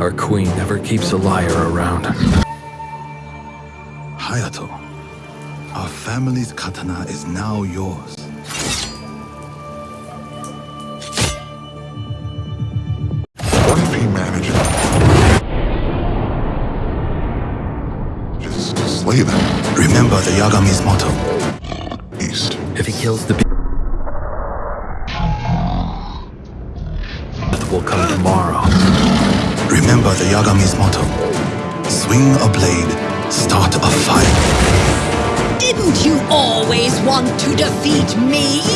Our queen never keeps a liar around. Hayato, our family's katana is now yours. What if he manages just slay them Remember the Yagami's motto. east? If he kills the people, death will come tomorrow. Remember the Yagami's motto. Swing a blade, start a fire. Didn't you always want to defeat me?